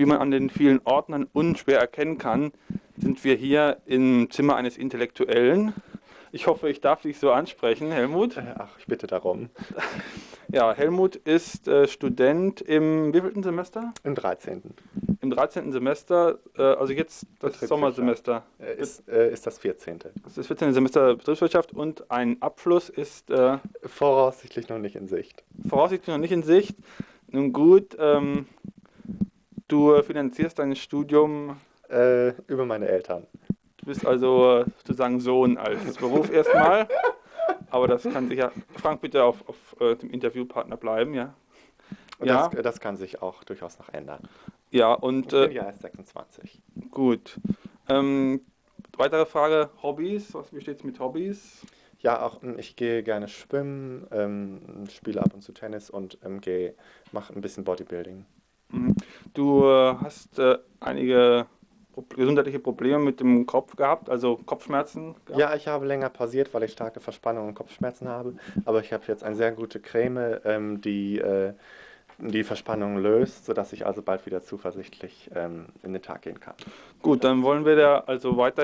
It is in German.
Wie man an den vielen Ordnern unschwer erkennen kann, sind wir hier im Zimmer eines Intellektuellen. Ich hoffe, ich darf dich so ansprechen, Helmut. Äh, Ach, ich bitte darum. Ja, Helmut ist äh, Student im wievielten Semester? Im 13. Im 13. Semester, äh, also jetzt das. Sommersemester. Äh, Ist, äh, ist das 14. Das ist das 14. Semester Betriebswirtschaft und ein Abschluss ist äh, Voraussichtlich noch nicht in Sicht. voraussichtlich noch nicht in Sicht. Nun gut, ähm, du finanzierst dein Studium, Äh, über meine Eltern. du bist also sozusagen Sohn als Beruf erstmal. Aber das kann sich ja. Frank, bitte auf, auf äh, dem Interviewpartner bleiben, ja. Und Ja. das, das kann sich auch durchaus noch ändern. Ja, und Ich bin äh, ja erst 26. gut. Ähm, weitere Frage: Hobbys. Was, wie steht's mit Hobbys? Ja, auch ähm, ich gehe gerne schwimmen, ähm, spiele ab und zu Tennis und ähm, gehe, mache ein bisschen Bodybuilding. Mhm. Du äh, hast äh, einige gesundheitliche Probleme mit dem Kopf gehabt, also Kopfschmerzen gehabt. Ja, ich habe länger pausiert, weil ich starke Verspannungen und Kopfschmerzen habe, aber ich habe jetzt eine sehr gute Creme, ähm, die äh, die Verspannung löst, sodass ich also bald wieder zuversichtlich ähm, in den Tag gehen kann. Gut, dann wollen wir da also weiterhin